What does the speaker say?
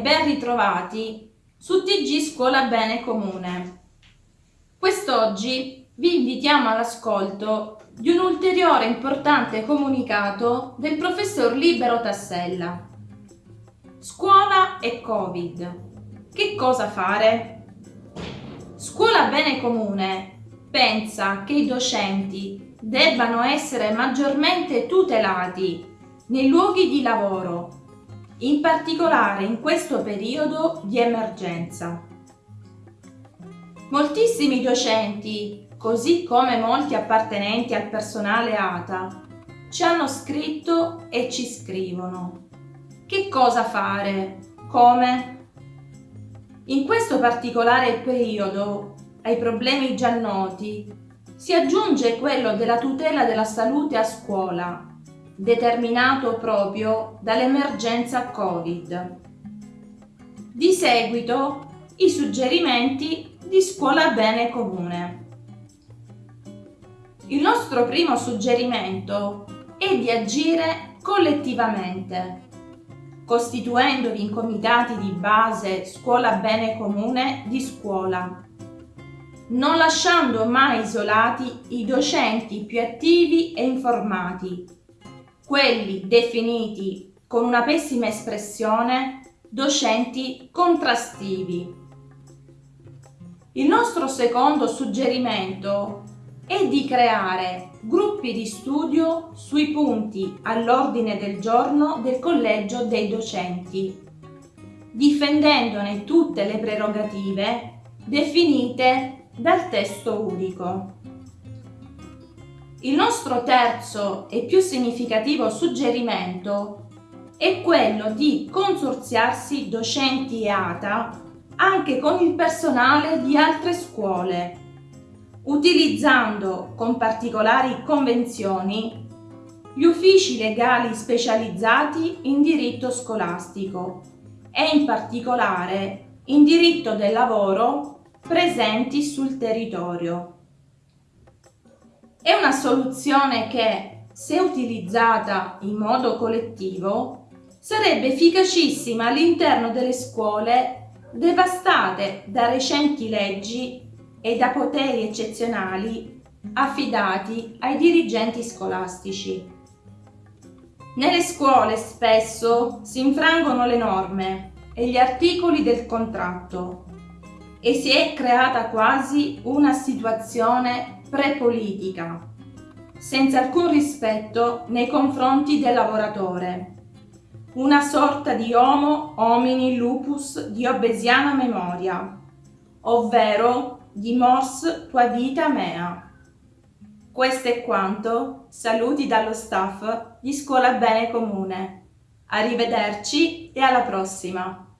bentrovati su TG Scuola Bene Comune. Quest'oggi vi invitiamo all'ascolto di un ulteriore importante comunicato del professor Libero Tassella. Scuola e Covid. Che cosa fare? Scuola Bene Comune pensa che i docenti debbano essere maggiormente tutelati nei luoghi di lavoro in particolare in questo periodo di emergenza. Moltissimi docenti, così come molti appartenenti al personale ATA, ci hanno scritto e ci scrivono. Che cosa fare? Come? In questo particolare periodo, ai problemi già noti, si aggiunge quello della tutela della salute a scuola determinato proprio dall'emergenza Covid. Di seguito i suggerimenti di Scuola Bene Comune. Il nostro primo suggerimento è di agire collettivamente, costituendovi in comitati di base Scuola Bene Comune di scuola, non lasciando mai isolati i docenti più attivi e informati quelli definiti con una pessima espressione docenti contrastivi. Il nostro secondo suggerimento è di creare gruppi di studio sui punti all'ordine del giorno del collegio dei docenti, difendendone tutte le prerogative definite dal testo unico. Il nostro terzo e più significativo suggerimento è quello di consorziarsi docenti e ATA anche con il personale di altre scuole, utilizzando con particolari convenzioni gli uffici legali specializzati in diritto scolastico e in particolare in diritto del lavoro presenti sul territorio. È una soluzione che, se utilizzata in modo collettivo, sarebbe efficacissima all'interno delle scuole devastate da recenti leggi e da poteri eccezionali affidati ai dirigenti scolastici. Nelle scuole spesso si infrangono le norme e gli articoli del contratto e si è creata quasi una situazione prepolitica, senza alcun rispetto nei confronti del lavoratore. Una sorta di homo homini lupus di obesiana memoria, ovvero di mors tua vita mea. Questo è quanto, saluti dallo staff di Scuola Bene Comune. Arrivederci e alla prossima!